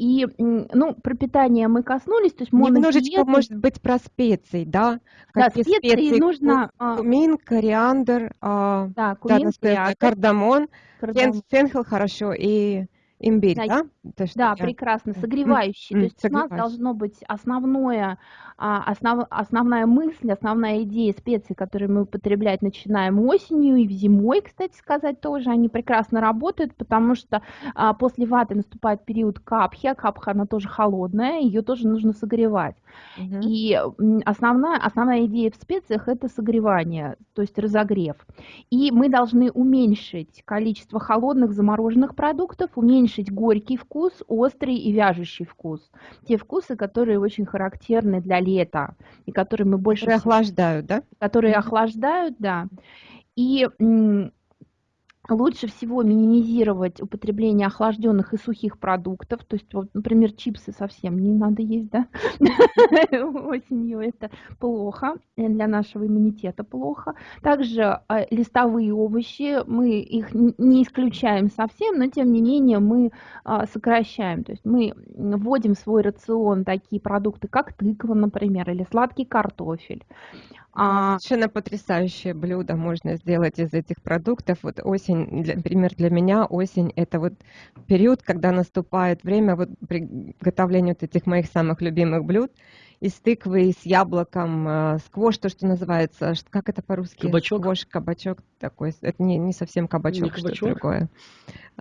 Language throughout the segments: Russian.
и, ну, про питание мы коснулись, то есть Немножечко, может быть, про специи, да? Да, Какие специи, специи нужно... А кумин, кориандр, а, да, кумин, да, кориандр, кардамон, кардамон. фенхел хорошо и Имбирь, да? Да, да я... прекрасно, согревающий. То есть у нас должно быть основное, а, основ, основная мысль, основная идея специй, которые мы употреблять начинаем осенью и зимой, кстати сказать, тоже они прекрасно работают, потому что а, после ваты наступает период капхи, а капха она тоже холодная, ее тоже нужно согревать. Угу. И основная, основная идея в специях это согревание, то есть разогрев. И мы должны уменьшить количество холодных замороженных продуктов, уменьшить уменьшить горький вкус, острый и вяжущий вкус. Те вкусы, которые очень характерны для лета и которые мы больше... Которые охлаждают, да? Которые охлаждают, да. И лучше всего минимизировать употребление охлажденных и сухих продуктов. То есть, вот, например, чипсы совсем не надо есть, да? Осенью это плохо, э, для нашего иммунитета плохо. Также э, листовые овощи, мы их не исключаем совсем, но тем не менее мы а, сокращаем. То есть мы вводим в свой рацион такие продукты, как тыква, например, или сладкий картофель. А, Совершенно потрясающее блюдо можно сделать из этих продуктов. Вот осень, для, например, для меня осень – это вот период, когда наступает время вот приготовления вот этих моих самых любимых блюд – из тыквы, с яблоком, э, сквош, то, что называется, как это по-русски? Кабачок. Сквош, кабачок такой, это не, не совсем кабачок, не кабачок? что другое.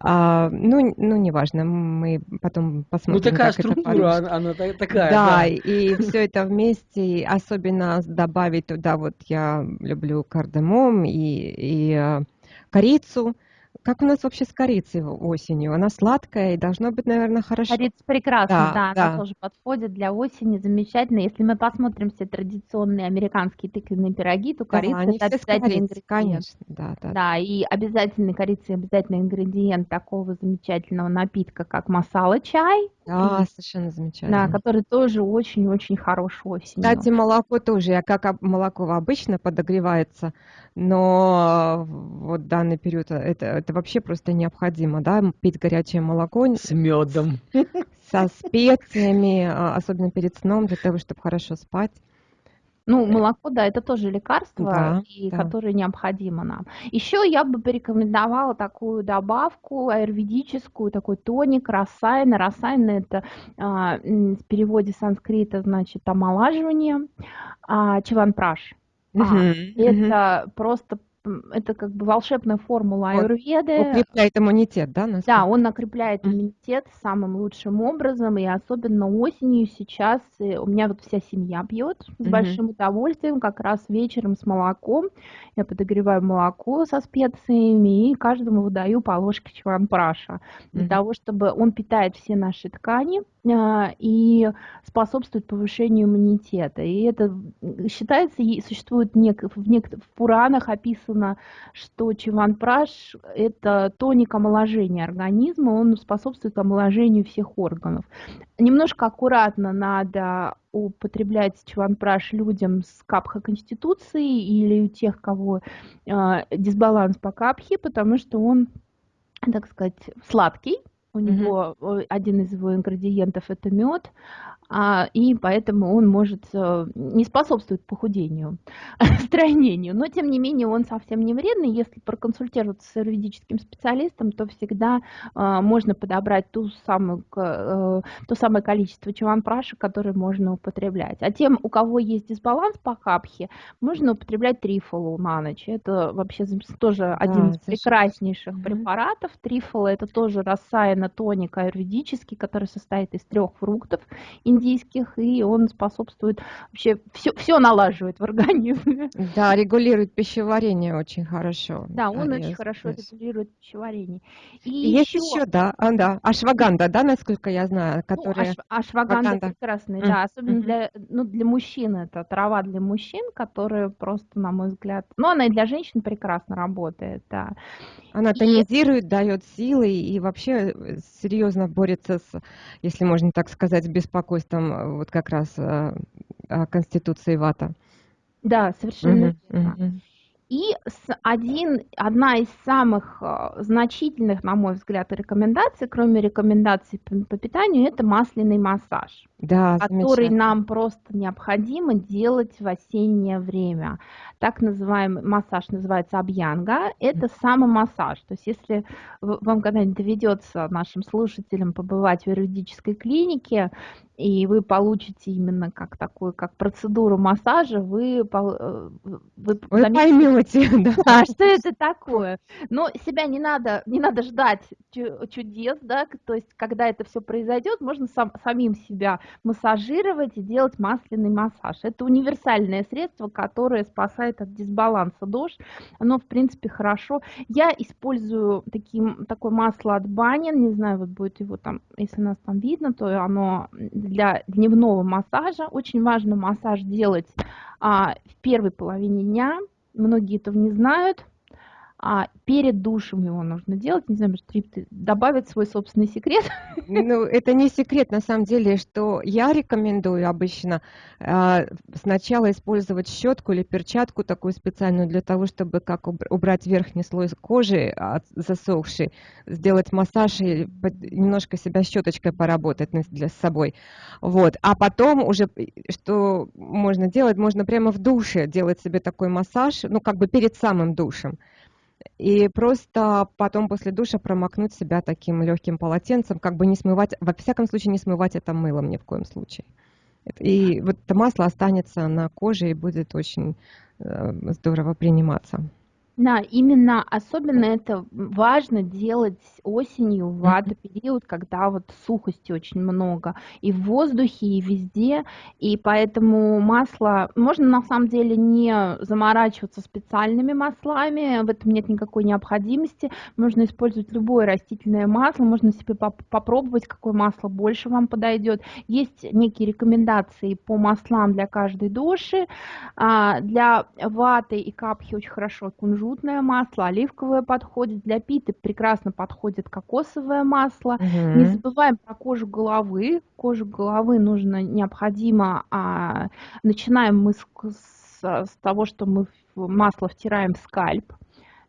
А, ну, ну, неважно, мы потом посмотрим. Ну, такая структура, она, она такая. Да, да. и все это вместе, особенно добавить туда, вот я люблю кардамом и, и э, корицу, как у нас вообще с корицей осенью? Она сладкая и должно быть, наверное, хорошо. Корица прекрасно, да, да, да, она тоже подходит для осени, замечательно. Если мы посмотрим все традиционные американские тыквенные пироги, то корица да, это обязательный ингредиент. Конечно, да, да. Да, и обязательный корица обязательный ингредиент такого замечательного напитка, как масала чай. Да, совершенно замечательно. Да, который тоже очень-очень хорош осенью. Кстати, молоко тоже, как молоко обычно подогревается, но вот данный период это, это вообще просто необходимо, да, пить горячее молоко. С медом. Со специями, а, особенно перед сном, для того, чтобы хорошо спать. Ну, молоко, да, это тоже лекарство, да, и да. которое необходимо нам. Еще я бы порекомендовала такую добавку аюрведическую, такой тоник рассайна. Рассайна это а, в переводе санскрита значит омолаживание, а, чиванпраш. Угу, а, это угу. просто это как бы волшебная формула аюрведы. Он укрепляет иммунитет, да? Насколько? Да, он накрепляет иммунитет самым лучшим образом, и особенно осенью сейчас у меня вот вся семья пьет с mm-hmm. большим удовольствием, как раз вечером с молоком. Я подогреваю молоко со специями и каждому выдаю по ложке чванпраша для mm-hmm. того, чтобы он питает все наши ткани а, и способствует повышению иммунитета. И это считается, существует нек, в, нек, в Пуранах описано написано, что чиванпраш – это тоник омоложения организма, он способствует омоложению всех органов. Немножко аккуратно надо употреблять чиванпраш людям с капха конституцией или у тех, кого э, дисбаланс по капхе, потому что он, так сказать, сладкий, у него mm-hmm. один из его ингредиентов это мед, и поэтому он может э, не способствовать похудению, стройнению, но тем не менее он совсем не вредный. Если проконсультироваться с юридическим специалистом, то всегда а, можно подобрать ту самую, а, то самое количество чаванпраша, которое можно употреблять. А тем, у кого есть дисбаланс по капхе, можно употреблять трифолу на ночь. Это вообще тоже один из прекраснейших препаратов. Трифола это тоже рассаяна тоник аюрведический, который состоит из трех фруктов индийских, и он способствует вообще все, все налаживает в организме. Да, регулирует пищеварение очень хорошо. Да, он а, очень хорошо здесь. регулирует пищеварение. И Есть еще, еще да, а, да, ашваганда, да, насколько я знаю, которая... Ну, аш, ашваганда Ваганда. прекрасная, mm. да, особенно mm-hmm. для, ну, для мужчин, это трава для мужчин, которая просто, на мой взгляд, ну, она и для женщин прекрасно работает, да. Она тонизирует, дает силы и вообще э, серьезно борется с, если можно так сказать, с беспокойством э, вот как раз э, Конституции ВАТа. Да, совершенно верно. И один, одна из самых э, значительных, на мой взгляд, рекомендаций, кроме рекомендаций по питанию, это масляный массаж, да, который нам просто необходимо делать в осеннее время. Так называемый массаж называется абьянга, это самомассаж. То есть если вам когда-нибудь доведется нашим слушателям побывать в юридической клинике, и вы получите именно как такую, как процедуру массажа, вы, э, вы, вы поймете, да. что это такое. Но себя не надо, не надо ждать чудес, да, то есть когда это все произойдет, можно сам, самим себя массажировать и делать масляный массаж. Это универсальное средство, которое спасает от дисбаланса дождь. Оно, в принципе, хорошо. Я использую таким, такое масло от Банин, не знаю, вот будет его там, если нас там видно, то оно для дневного массажа. Очень важно массаж делать а, в первой половине дня. Многие этого не знают а перед душем его нужно делать. Не знаю, может, добавить свой собственный секрет? Ну, это не секрет, на самом деле, что я рекомендую обычно э, сначала использовать щетку или перчатку такую специальную для того, чтобы как убрать верхний слой кожи от засохший, сделать массаж и немножко себя щеточкой поработать для с собой. Вот. А потом уже, что можно делать, можно прямо в душе делать себе такой массаж, ну, как бы перед самым душем и просто потом после душа промокнуть себя таким легким полотенцем, как бы не смывать, во всяком случае не смывать это мылом ни в коем случае. И вот это масло останется на коже и будет очень э, здорово приниматься. Да, именно особенно это важно делать осенью, в вата-период, когда вот сухости очень много и в воздухе, и везде, и поэтому масло, можно на самом деле не заморачиваться специальными маслами, в этом нет никакой необходимости, можно использовать любое растительное масло, можно себе поп попробовать, какое масло больше вам подойдет. Есть некие рекомендации по маслам для каждой души, а, для ваты и капхи очень хорошо кунжут кунжутное масло, оливковое подходит, для питы прекрасно подходит кокосовое масло. Угу. Не забываем про кожу головы. Кожу головы нужно, необходимо, а, начинаем мы с, с, с того, что мы масло втираем в скальп.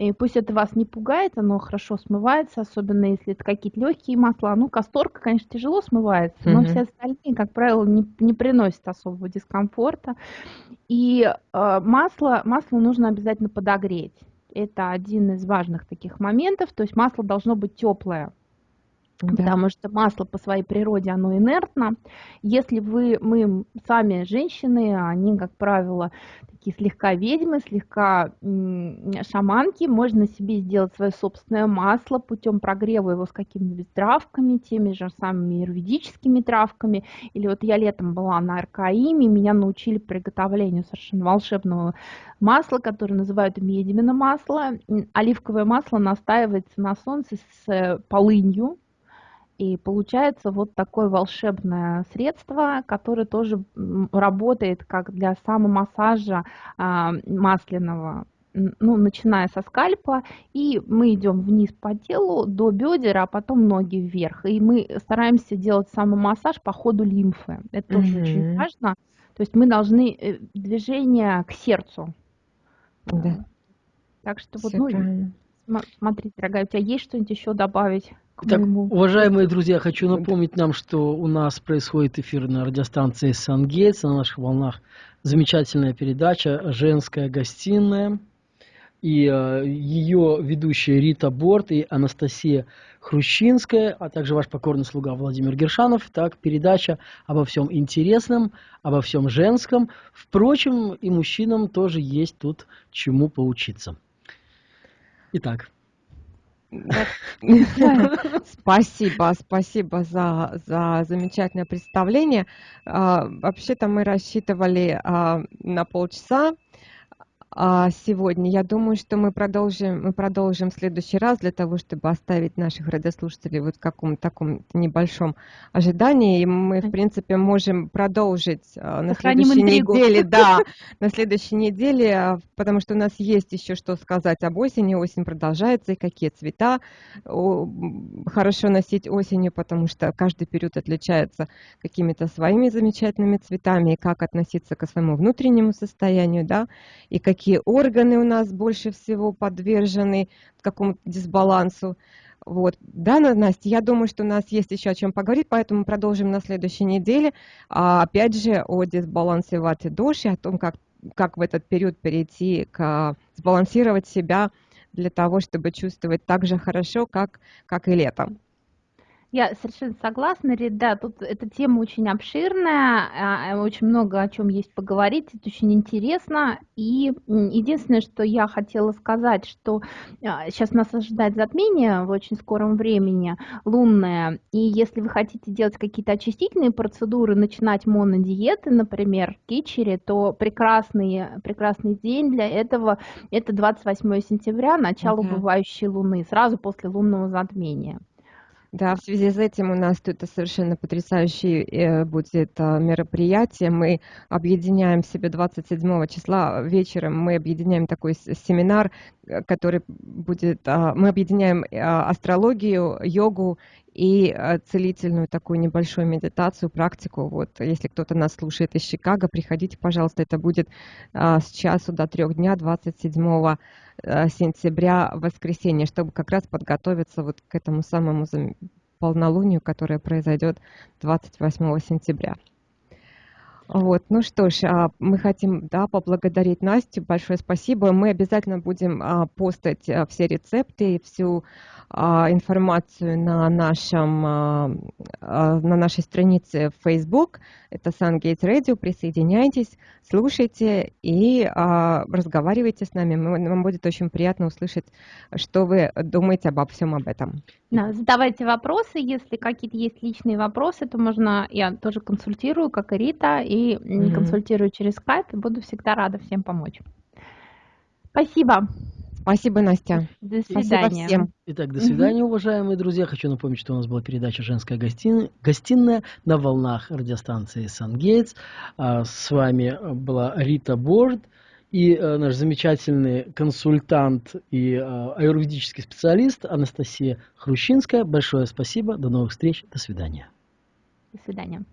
И пусть это вас не пугает, оно хорошо смывается, особенно если это какие-то легкие масла. Ну, касторка, конечно, тяжело смывается, но mm-hmm. все остальные, как правило, не, не приносят особого дискомфорта. И э, масло, масло нужно обязательно подогреть. Это один из важных таких моментов. То есть масло должно быть теплое. Да. Потому что масло по своей природе, оно инертно. Если вы, мы сами женщины, они, как правило, такие слегка ведьмы, слегка шаманки, можно себе сделать свое собственное масло путем прогрева его с какими-нибудь травками, теми же самыми юридическими травками. Или вот я летом была на Аркаиме, меня научили приготовлению совершенно волшебного масла, которое называют медимино масло. Оливковое масло настаивается на солнце с э, полынью, и получается вот такое волшебное средство, которое тоже работает как для самомассажа а, масляного ну, начиная со скальпа, и мы идем вниз по телу до бедер, а потом ноги вверх. И мы стараемся делать самомассаж по ходу лимфы. Это тоже mm-hmm. очень важно. То есть мы должны э, движение к сердцу. Да. Так что вот, ну, смотри, дорогая, у тебя есть что-нибудь еще добавить? Так, уважаемые друзья, хочу напомнить нам, что у нас происходит эфир на радиостанции Сангейтс, на наших волнах замечательная передача «Женская гостиная». И э, ее ведущие Рита Борт и Анастасия Хрущинская, а также ваш покорный слуга Владимир Гершанов. Так, передача обо всем интересном, обо всем женском. Впрочем, и мужчинам тоже есть тут чему поучиться. Итак. Спасибо, спасибо за, за замечательное представление. А, вообще-то мы рассчитывали а, на полчаса, сегодня. Я думаю, что мы продолжим, мы продолжим в следующий раз для того, чтобы оставить наших радиослушателей вот в каком-то таком небольшом ожидании. И мы, в принципе, можем продолжить а, на следующей интригу. неделе. Да, на следующей неделе, а, потому что у нас есть еще что сказать об осени. Осень продолжается, и какие цвета хорошо носить осенью, потому что каждый период отличается какими-то своими замечательными цветами, и как относиться к своему внутреннему состоянию, да, и какие какие органы у нас больше всего подвержены какому-то дисбалансу. Вот. Да, Настя, я думаю, что у нас есть еще о чем поговорить, поэтому продолжим на следующей неделе. А, опять же, о дисбалансе ваты души, о том, как, как в этот период перейти к сбалансировать себя для того, чтобы чувствовать так же хорошо, как, как и летом. Я совершенно согласна, Рит, да, тут эта тема очень обширная, а, э, очень много о чем есть поговорить, это очень интересно. И единственное, что я хотела сказать, что сейчас а, нас ожидает затмение в очень скором времени, лунное, и если вы хотите делать какие-то очистительные процедуры, начинать монодиеты, например, кичери, то прекрасный, прекрасный день для этого – это 28 сентября, начало uh-huh. убывающей луны, сразу после лунного затмения. Да, в связи с этим у нас тут совершенно потрясающее э, будет а, мероприятие. Мы объединяем себе 27 числа вечером, мы объединяем такой семинар, э, который будет, а, мы объединяем а, астрологию, йогу и целительную такую небольшую медитацию, практику. Вот, если кто-то нас слушает из Чикаго, приходите, пожалуйста, это будет с часу до трех дня, 27 Э, сентября, воскресенье, чтобы как раз подготовиться вот к этому самому полнолунию, которое произойдет 28 сентября. Вот, ну что ж, а, мы хотим да, поблагодарить Настю, большое спасибо. Мы обязательно будем а, постать а, все рецепты и всю информацию на, нашем, на нашей странице в Facebook. Это Sungate Radio. Присоединяйтесь, слушайте и разговаривайте с нами. Нам будет очень приятно услышать, что вы думаете обо всем об этом. Да, задавайте вопросы. Если какие-то есть личные вопросы, то можно, я тоже консультирую, как и Рита, и mm-hmm. консультирую через скайп, и буду всегда рада всем помочь. Спасибо. Спасибо, Настя. До свидания. Спасибо всем. Итак, до свидания, уважаемые друзья. Хочу напомнить, что у нас была передача «Женская гостиная», гостиная на волнах радиостанции «Сангейтс». А, с вами была Рита Борд и а, наш замечательный консультант и а, аюрведический специалист Анастасия Хрущинская. Большое спасибо. До новых встреч. До свидания. До свидания.